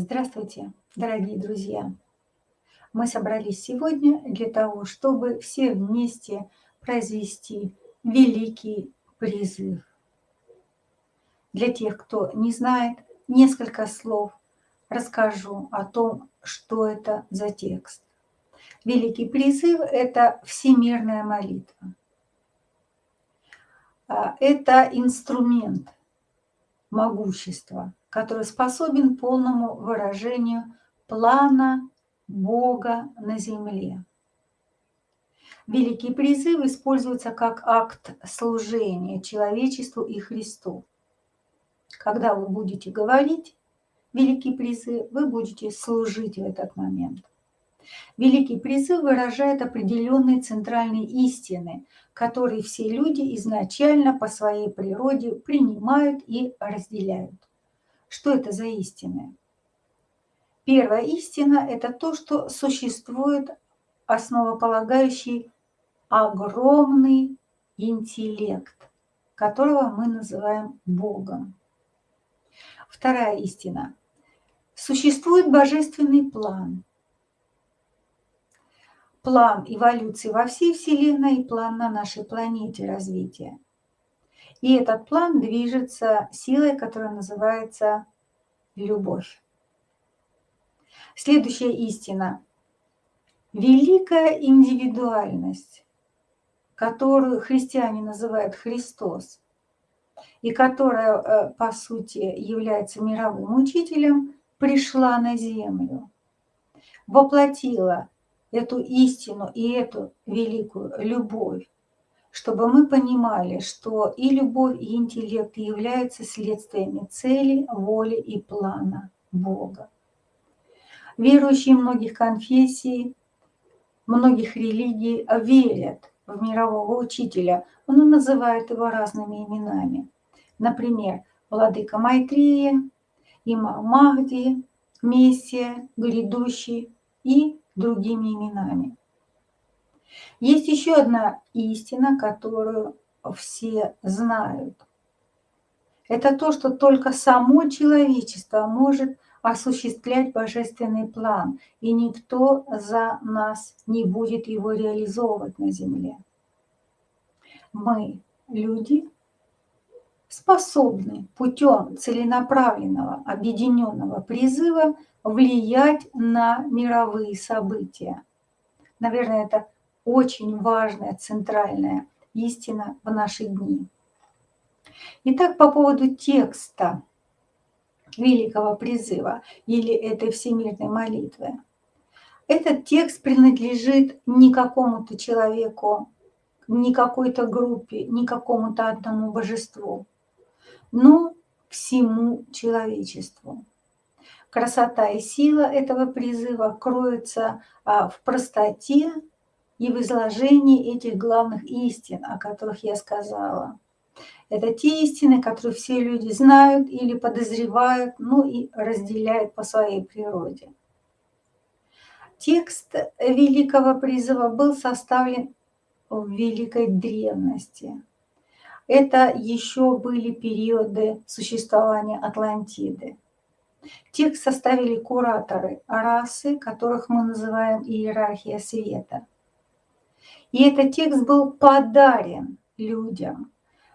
Здравствуйте, дорогие друзья! Мы собрались сегодня для того, чтобы все вместе произвести великий призыв. Для тех, кто не знает, несколько слов расскажу о том, что это за текст. Великий призыв – это всемирная молитва. А, это инструмент могущества, который способен полному выражению плана Бога на земле. Великий призыв используется как акт служения человечеству и Христу. Когда вы будете говорить великий призыв, вы будете служить в этот момент. Великий призыв выражает определенные центральные истины, которые все люди изначально по своей природе принимают и разделяют. Что это за истины? Первая истина – это то, что существует основополагающий огромный интеллект, которого мы называем Богом. Вторая истина. Существует божественный план. План эволюции во всей Вселенной и план на нашей планете развития. И этот план движется силой, которая называется любовь. Следующая истина. Великая индивидуальность, которую христиане называют Христос, и которая, э, по сути, является мировым учителем, пришла на землю, воплотила эту истину и эту великую любовь чтобы мы понимали, что и любовь, и интеллект являются следствиями цели, воли и плана Бога. Верующие многих конфессий, многих религий верят в мирового учителя, он называет его разными именами. Например, Владыка Майтрея, Имам Махди, Мессия, Грядущий и другими именами. Есть еще одна истина, которую все знают. Это то, что только само человечество может осуществлять божественный план, и никто за нас не будет его реализовывать на земле. Мы, люди, способны путем целенаправленного объединенного призыва влиять на мировые события. Наверное, это очень важная, центральная истина в наши дни. Итак, по поводу текста великого призыва или этой всемирной молитвы. Этот текст принадлежит не какому-то человеку, не какой-то группе, не какому-то одному божеству, но всему человечеству. Красота и сила этого призыва кроются а, в простоте и в изложении этих главных истин, о которых я сказала. Это те истины, которые все люди знают или подозревают, ну и разделяют по своей природе. Текст Великого призыва был составлен в Великой древности. Это еще были периоды существования Атлантиды. Текст составили кураторы расы, которых мы называем иерархия света – и этот текст был подарен людям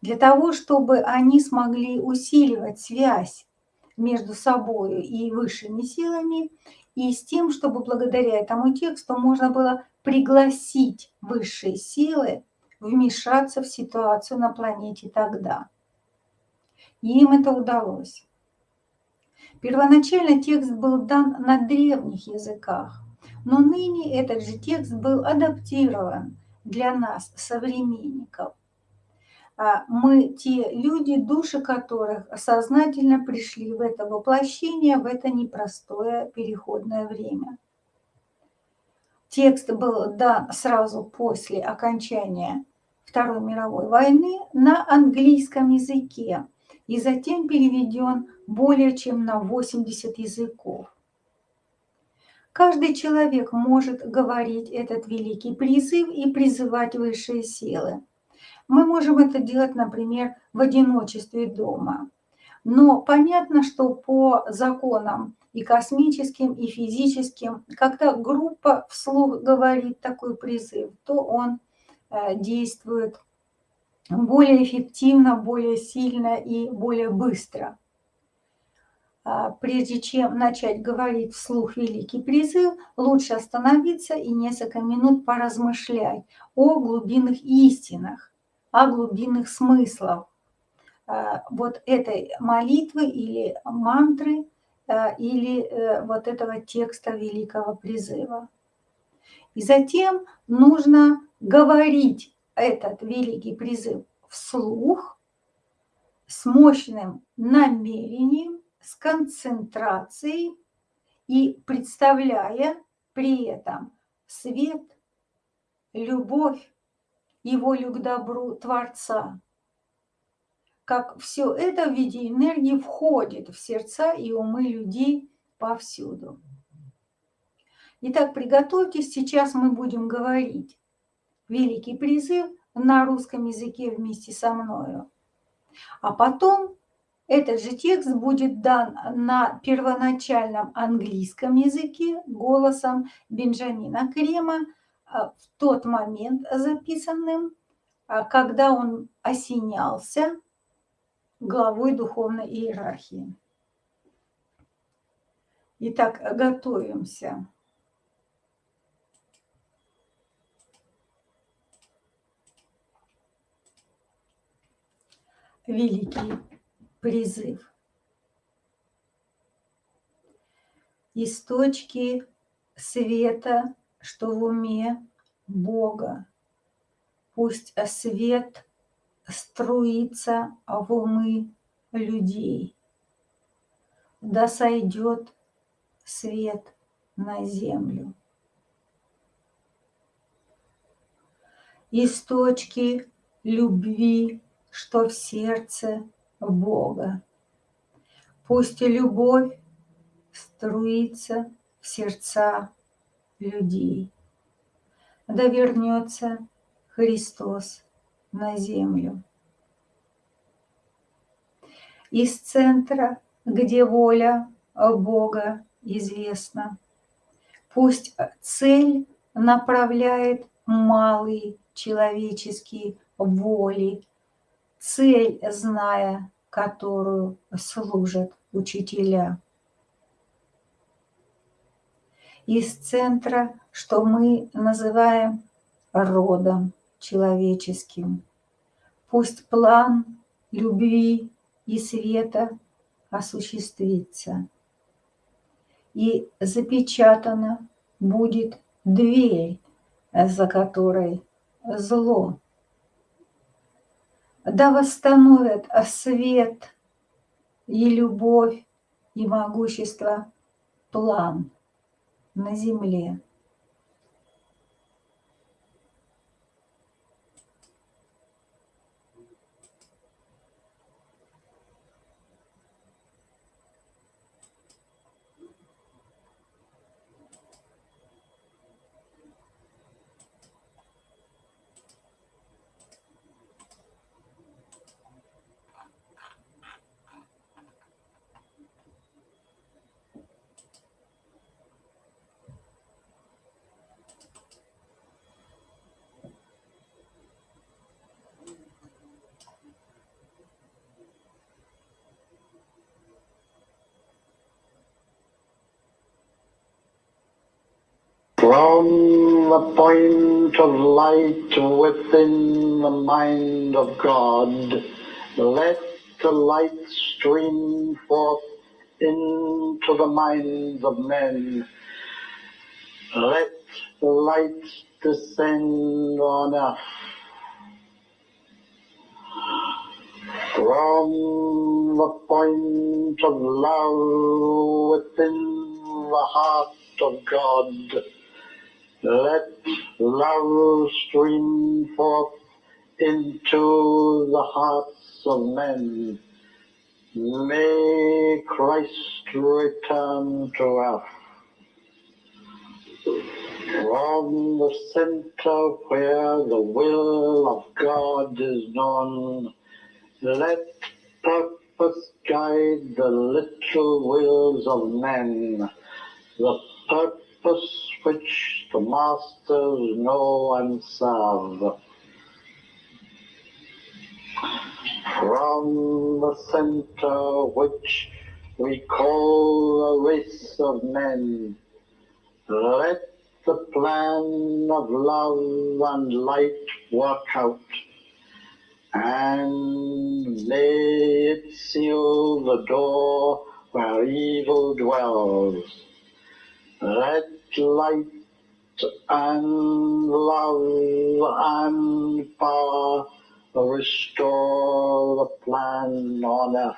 для того, чтобы они смогли усиливать связь между собой и высшими силами, и с тем, чтобы благодаря этому тексту можно было пригласить высшие силы вмешаться в ситуацию на планете тогда. И им это удалось. Первоначально текст был дан на древних языках, но ныне этот же текст был адаптирован для нас, современников. А мы те люди, души которых сознательно пришли в это воплощение, в это непростое переходное время. Текст был дан сразу после окончания Второй мировой войны на английском языке и затем переведен более чем на 80 языков. Каждый человек может говорить этот великий призыв и призывать высшие силы. Мы можем это делать, например, в одиночестве дома. Но понятно, что по законам и космическим, и физическим, когда группа вслух говорит такой призыв, то он э, действует более эффективно, более сильно и более быстро. А, прежде чем начать говорить вслух великий призыв, лучше остановиться и несколько минут поразмышлять о глубинных истинах, о глубинных смыслах а, вот этой молитвы или мантры, а, или э, вот этого текста великого призыва. И затем нужно говорить этот великий призыв вслух с мощным намерением, с концентрацией и представляя при этом свет, любовь волю к добру Творца. Как все это в виде энергии входит в сердца и умы людей повсюду. Итак, приготовьтесь, сейчас мы будем говорить великий призыв на русском языке вместе со мною. А потом этот же текст будет дан на первоначальном английском языке голосом Бенджамина Крема а, в тот момент записанным, а, когда он осенялся главой духовной иерархии. Итак, готовимся. Великий призыв. Из точки света, что в уме Бога. Пусть свет струится в умы людей. Да сойдет свет на землю. Из точки любви, что в сердце Бога. Пусть любовь струится в сердца людей. Да вернется Христос на землю. Из центра, где воля Бога известна, пусть цель направляет малые человеческие воли цель, зная которую служат учителя. Из центра, что мы называем родом человеческим. Пусть план любви и света осуществится. И запечатана будет дверь, за которой зло да восстановят свет и любовь и могущество план на земле. From the point of light within the mind of God, let the light stream forth into the minds of men. Let the light descend on earth. From the point of love within the heart of God, let love stream forth into the hearts of men. May Christ return to earth. From the center where the will of God is known, let purpose guide the little wills of men, the purpose which the masters know and serve. From the center which we call the race of men, let the plan of love and light work out, and may it seal the door where evil dwells. Let light and love and power restore the plan on earth.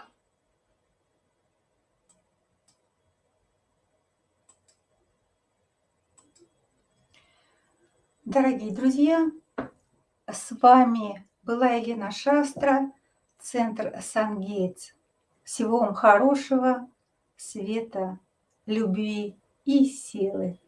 Дорогие друзья, с вами была Елена Шастра, Центр Сангейтс. Всего вам хорошего, света, любви и силы.